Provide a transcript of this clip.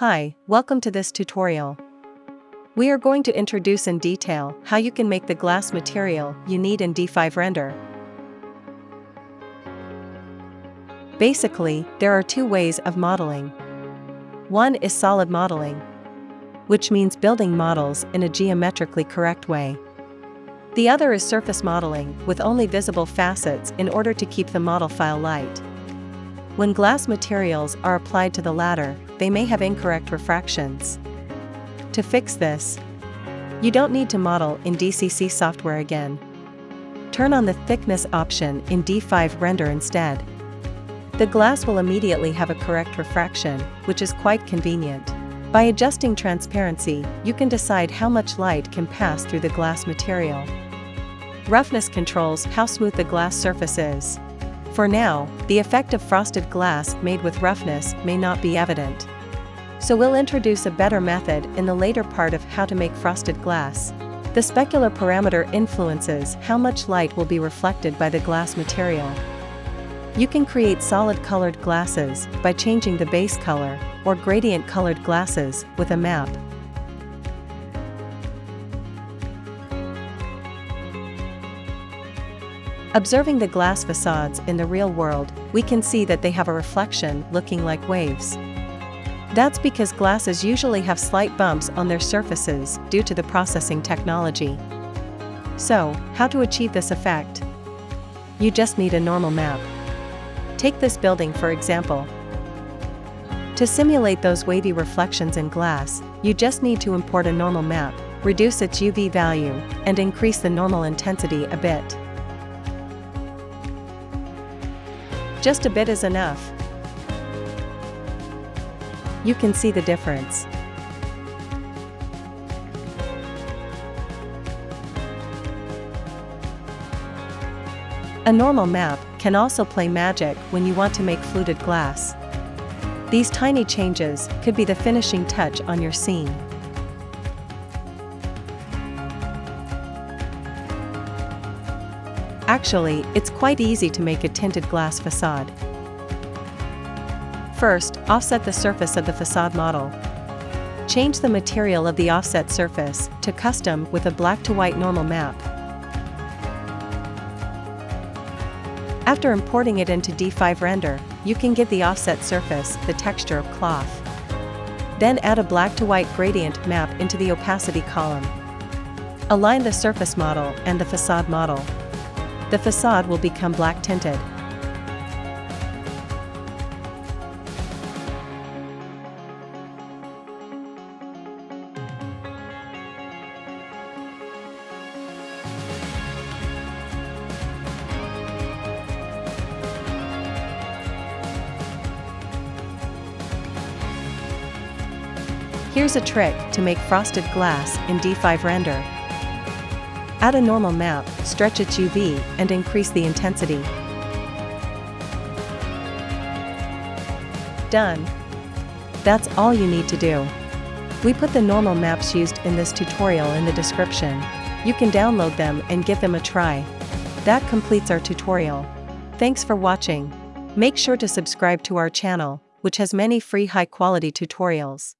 Hi, welcome to this tutorial. We are going to introduce in detail how you can make the glass material you need in D5 Render. Basically, there are two ways of modeling. One is solid modeling, which means building models in a geometrically correct way. The other is surface modeling with only visible facets in order to keep the model file light. When glass materials are applied to the latter, they may have incorrect refractions. To fix this, you don't need to model in DCC software again. Turn on the thickness option in D5 Render instead. The glass will immediately have a correct refraction, which is quite convenient. By adjusting transparency, you can decide how much light can pass through the glass material. Roughness controls how smooth the glass surface is. For now, the effect of frosted glass made with roughness may not be evident. So we'll introduce a better method in the later part of how to make frosted glass. The specular parameter influences how much light will be reflected by the glass material. You can create solid colored glasses by changing the base color, or gradient colored glasses with a map. Observing the glass facades in the real world, we can see that they have a reflection looking like waves. That's because glasses usually have slight bumps on their surfaces due to the processing technology. So, how to achieve this effect? You just need a normal map. Take this building for example. To simulate those wavy reflections in glass, you just need to import a normal map, reduce its UV value, and increase the normal intensity a bit. Just a bit is enough. You can see the difference. A normal map can also play magic when you want to make fluted glass. These tiny changes could be the finishing touch on your scene. Actually, it's quite easy to make a tinted glass facade. First, offset the surface of the facade model. Change the material of the offset surface to custom with a black to white normal map. After importing it into D5 Render, you can give the offset surface the texture of cloth. Then add a black to white gradient map into the opacity column. Align the surface model and the facade model the facade will become black tinted. Here's a trick to make frosted glass in D5 Render. Add a normal map, stretch its UV, and increase the intensity. Done. That's all you need to do. We put the normal maps used in this tutorial in the description. You can download them and give them a try. That completes our tutorial. Thanks for watching. Make sure to subscribe to our channel, which has many free high-quality tutorials.